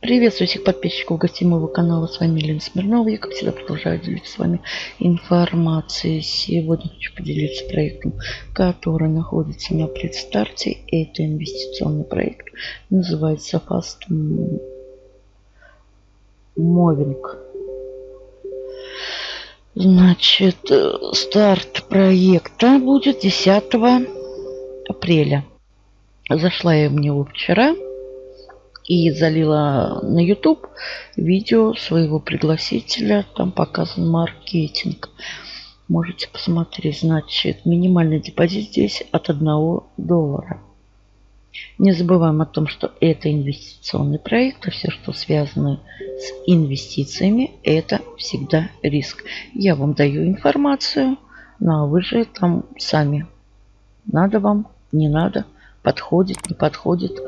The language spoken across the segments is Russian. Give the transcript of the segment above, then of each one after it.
Приветствую всех подписчиков гостей моего канала. С вами Елена Смирнова. Я, как всегда, продолжаю делиться с вами информацией. Сегодня хочу поделиться проектом, который находится на предстарте. Это инвестиционный проект. Называется Fast Moving. Значит, старт проекта будет 10 апреля. Зашла я в него вчера и залила на YouTube видео своего пригласителя. Там показан маркетинг. Можете посмотреть. Значит, минимальный депозит здесь от 1 доллара. Не забываем о том, что это инвестиционный проект, а все, что связано с инвестициями, это всегда риск. Я вам даю информацию, ну а вы же там сами. Надо вам, не надо – подходит, не подходит.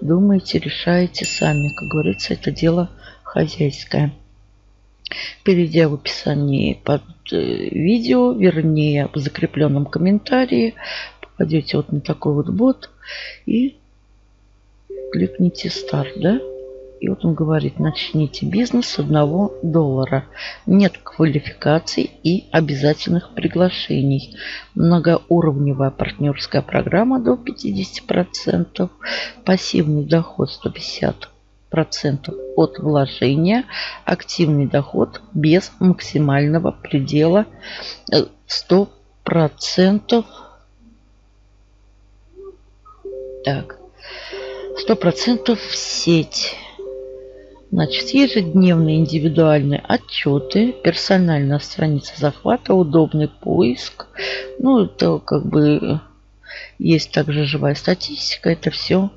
Думаете, решаете сами. Как говорится, это дело хозяйское. Перейдя в описании под э, видео, вернее в закрепленном комментарии, попадете вот на такой вот бот и кликните старт, да? И вот он говорит, начните бизнес с одного доллара. Нет квалификаций и обязательных приглашений. Многоуровневая партнерская программа до 50%. Пассивный доход 150 процентов от вложения, активный доход без максимального предела 100 процентов. Так, 100 процентов сеть. Значит, ежедневные индивидуальные отчеты, персональная страница захвата, удобный поиск. Ну, это как бы есть также живая статистика. Это все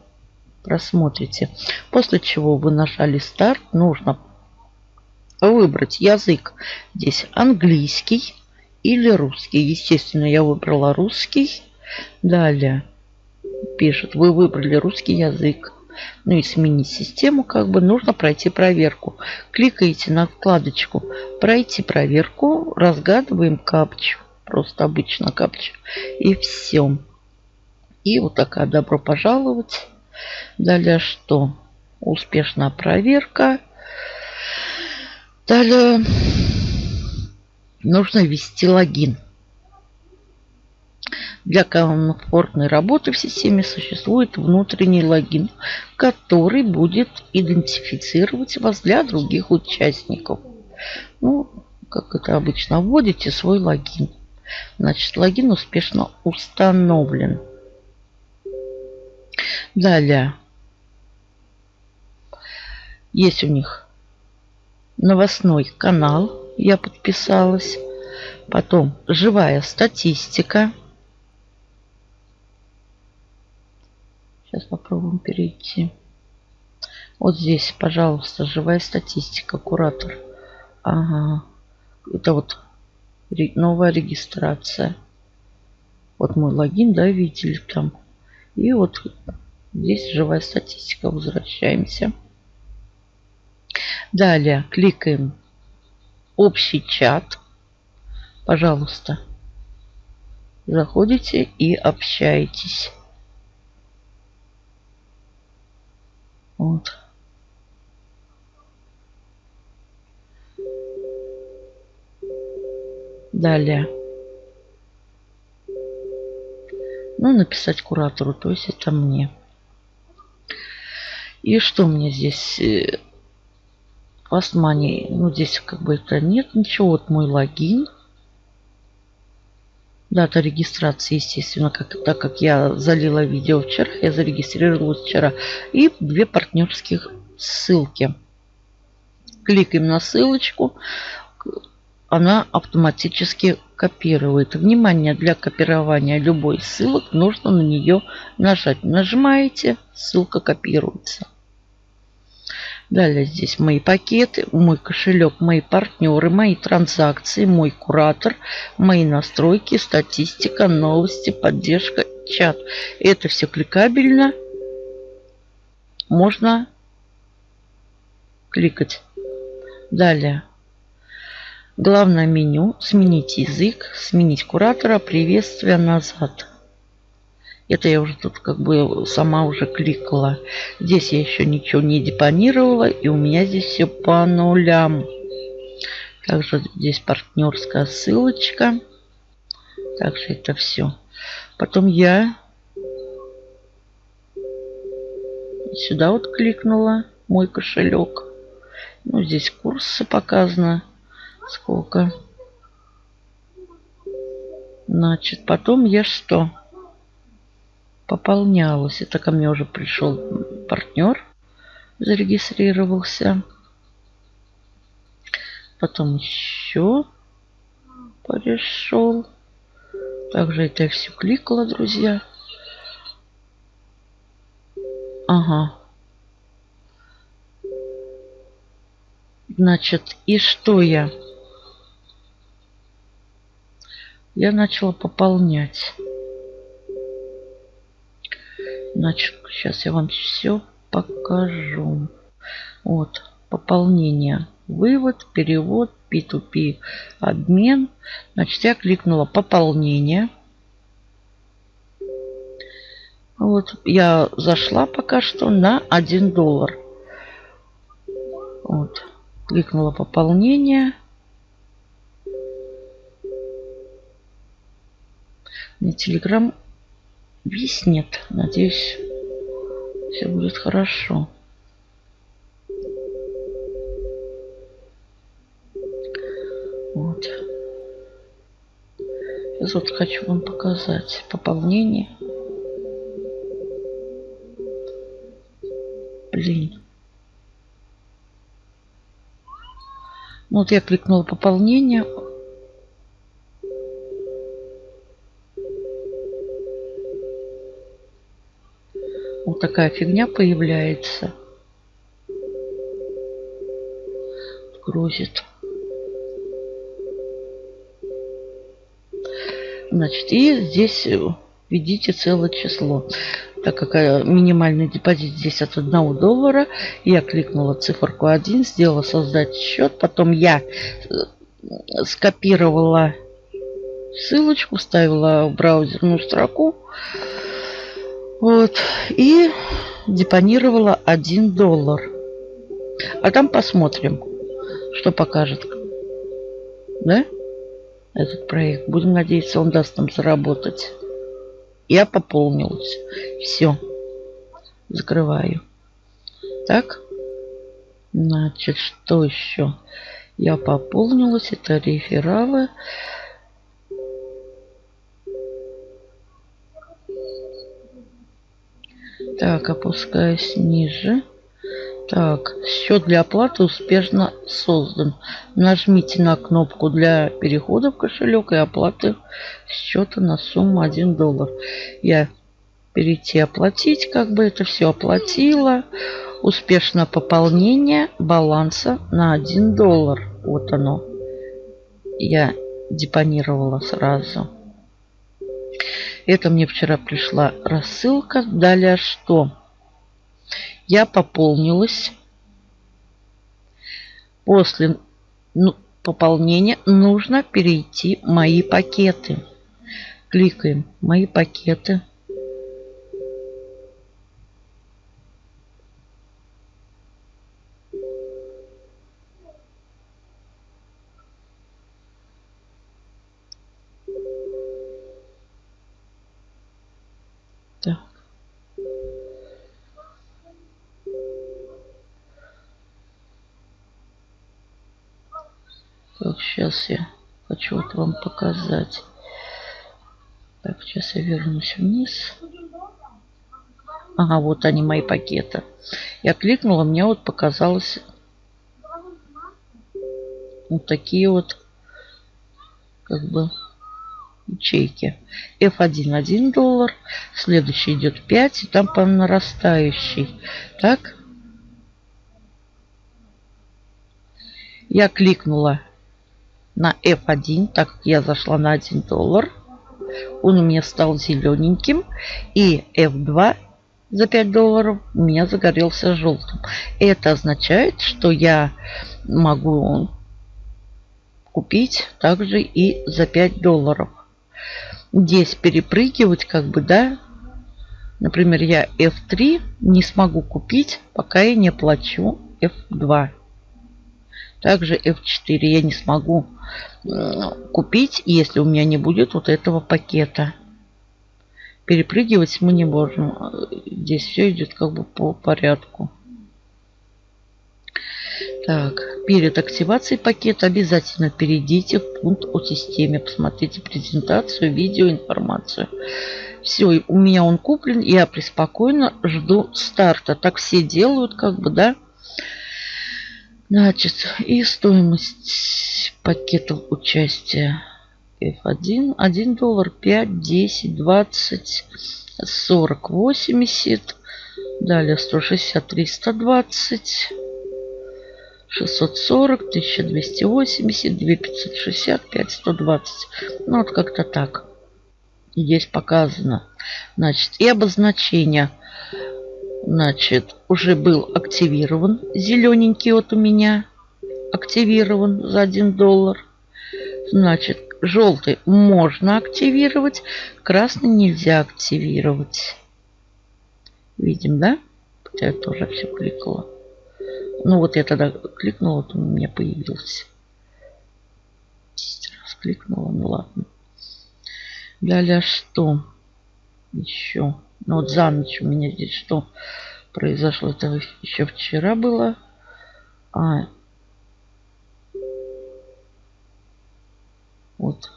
просмотрите. После чего вы нажали старт, нужно выбрать язык. Здесь английский или русский. Естественно, я выбрала русский. Далее пишет, вы выбрали русский язык ну и сменить систему, как бы нужно пройти проверку. Кликаете на вкладочку «Пройти проверку», разгадываем капчу, просто обычно капчу, и все. И вот такая «Добро пожаловать». Далее что? Успешная проверка. Далее нужно ввести логин. Для комфортной работы в системе существует внутренний логин, который будет идентифицировать вас для других участников. Ну, как это обычно, вводите свой логин. Значит, логин успешно установлен. Далее. Есть у них новостной канал. Я подписалась. Потом живая статистика. Сейчас попробуем перейти. Вот здесь, пожалуйста, живая статистика, куратор. Ага. Это вот новая регистрация. Вот мой логин, да, видели там. И вот здесь живая статистика. Возвращаемся. Далее кликаем общий чат. Пожалуйста. Заходите и общаетесь. Вот. Далее. Ну, написать куратору, то есть это мне. И что мне здесь? Fast э. Ну, здесь как бы это нет ничего. Вот мой логин. Дата регистрации, естественно, как, так как я залила видео вчера, я зарегистрировалась вчера. И две партнерских ссылки. Кликаем на ссылочку. Она автоматически копирует. Внимание, для копирования любой ссылок нужно на нее нажать. Нажимаете, ссылка копируется. Далее здесь мои пакеты, мой кошелек, мои партнеры, мои транзакции, мой куратор, мои настройки, статистика, новости, поддержка, чат. Это все кликабельно. Можно кликать. Далее. Главное меню. Сменить язык, сменить куратора, приветствие назад. Это я уже тут как бы сама уже кликала. Здесь я еще ничего не депонировала. И у меня здесь все по нулям. Также здесь партнерская ссылочка. Также это все. Потом я сюда вот кликнула мой кошелек. Ну, здесь курсы показано. Сколько. Значит, потом я что? Пополнялась. Это ко мне уже пришел партнер. Зарегистрировался. Потом еще пришел. Также это я все кликала, друзья. Ага. Значит, и что я? Я начала пополнять. Значит, сейчас я вам все покажу. Вот, пополнение. Вывод, перевод, P2P, обмен. Значит, я кликнула пополнение. Вот, я зашла пока что на 1 доллар. Вот, кликнула пополнение. Мне телеграм виснет. Надеюсь, все будет хорошо. Вот. Сейчас вот хочу вам показать пополнение. Блин. Ну, вот я кликнула пополнение. Вот такая фигня появляется. Грузит. Значит, и здесь введите целое число. Так как э, минимальный депозит здесь от 1 доллара, я кликнула циферку 1, сделала создать счет. Потом я э, скопировала ссылочку, вставила в браузерную строку. Вот. И депонировала 1 доллар. А там посмотрим, что покажет. Да? этот проект. Будем надеяться, он даст нам заработать. Я пополнилась. Все. Закрываю. Так. Значит, что еще? Я пополнилась. Это рефералы. Так, опускаюсь ниже. Так, счет для оплаты успешно создан. Нажмите на кнопку для перехода в кошелек и оплаты счета на сумму 1 доллар. Я перейти оплатить, как бы это все оплатила. Успешно пополнение баланса на 1 доллар. Вот оно. Я депонировала сразу. Это мне вчера пришла рассылка. Далее что? я пополнилась. После ну, пополнения нужно перейти мои пакеты. Кликаем мои пакеты. Сейчас я хочу вот вам показать. Так, сейчас я вернусь вниз. Ага, вот они, мои пакеты. Я кликнула, мне вот показалось вот такие вот как бы ячейки. F1 1 доллар. Следующий идет 5. И там по нарастающей. Так. Я кликнула на F1, так как я зашла на 1 доллар. Он у меня стал зелененьким. И F2 за 5 долларов у меня загорелся желтым. Это означает, что я могу купить также и за 5 долларов. Здесь перепрыгивать как бы, да, Например, я F3 не смогу купить, пока я не оплачу F2. Также F4 я не смогу купить, если у меня не будет вот этого пакета. Перепрыгивать мы не можем. Здесь все идет как бы по порядку. Так, перед активацией пакета обязательно перейдите в пункт о системе. Посмотрите презентацию, видео, информацию. Все, у меня он куплен, я преспокойно жду старта. Так все делают, как бы, да. Значит, и стоимость пакетов участия F1. 1 доллар, 5, 10, 20, 40, 80. Далее 160, 320. 640, 1280, 2560, 5120. Ну, вот как-то так. Здесь показано. Значит, и обозначение. Значит, уже был активирован. Зелененький вот у меня активирован за 1 доллар. Значит, желтый можно активировать, красный нельзя активировать. Видим, да? Хотя я тоже все кликала. Ну вот я тогда кликнула, он у меня появился. 10 раз кликнула, ну ладно. Далее что? Еще. Ну вот за ночь у меня здесь что произошло? Это еще вчера было. А. Вот.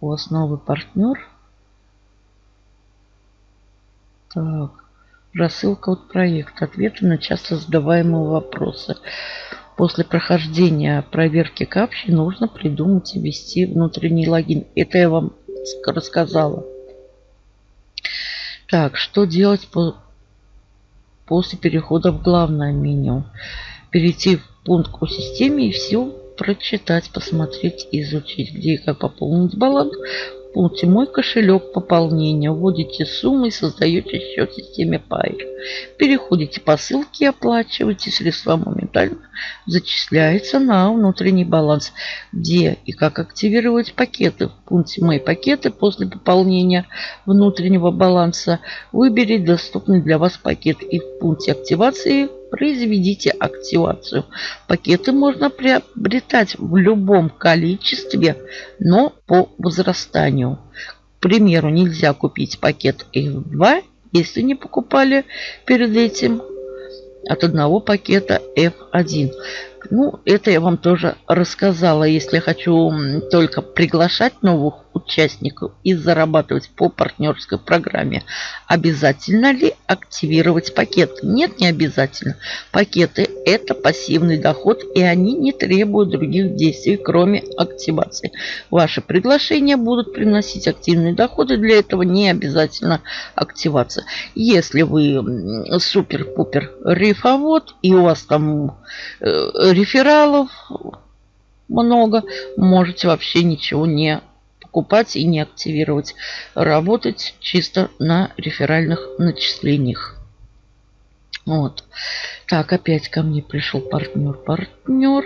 У вас новый партнер. Так. Рассылка от проекта. Ответы на часто задаваемые вопросы. После прохождения проверки капчи нужно придумать и ввести внутренний логин. Это я вам рассказала. Так, что делать по... после перехода в главное меню? Перейти в пункт о системе и все прочитать, посмотреть, изучить, где и как пополнить баланс, пункте «Мой кошелек пополнения» вводите сумму и создаете счет в системе Pair. Переходите по ссылке и оплачиваете. Средства моментально зачисляются на внутренний баланс. Где и как активировать пакеты? В пункте «Мои пакеты» после пополнения внутреннего баланса выберите доступный для вас пакет. И в пункте активации произведите активацию. Пакеты можно приобретать в любом количестве, но по возрастанию. К примеру, нельзя купить пакет F2, если не покупали перед этим от одного пакета F1. Ну, это я вам тоже рассказала. Если хочу только приглашать новых участников и зарабатывать по партнерской программе, обязательно ли активировать пакеты? Нет, не обязательно. Пакеты – это пассивный доход, и они не требуют других действий, кроме активации. Ваши приглашения будут приносить активные доходы, для этого не обязательно активация. Если вы супер-пупер рифовод, и у вас там э, рефералов много, можете вообще ничего не покупать и не активировать. Работать чисто на реферальных начислениях. Вот. Так, опять ко мне пришел партнер. Партнер.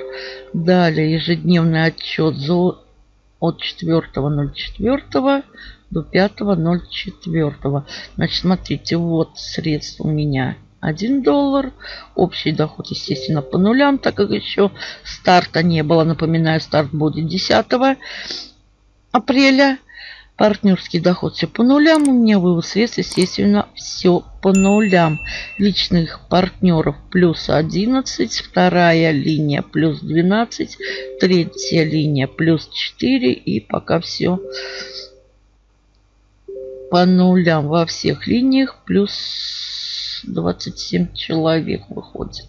Далее ежедневный отчет за от 4.04 до 5.04. Значит, смотрите, вот средства у меня 1 доллар. Общий доход, естественно, по нулям, так как еще старта не было. Напоминаю, старт будет 10 апреля. Партнерский доход все по нулям. У меня вывод средств, естественно, все по нулям. Личных партнеров плюс 11. Вторая линия плюс 12. Третья линия плюс 4. И пока все по нулям во всех линиях. Плюс 27 человек выходит.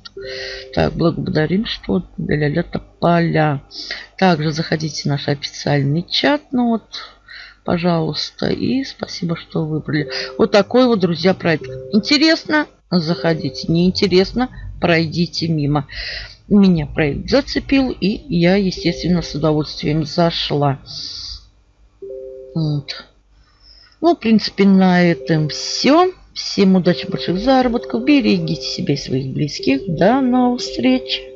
Так, благодарим, что ля-ля поля. Также заходите в наш официальный чат. Ну вот, пожалуйста. И спасибо, что выбрали. Вот такой вот, друзья, проект. Интересно? Заходите. Неинтересно? Пройдите мимо. Меня проект зацепил, и я, естественно, с удовольствием зашла. Вот. Ну, в принципе, на этом все. Всем удачи, больших заработков. Берегите себя и своих близких. До новых встреч.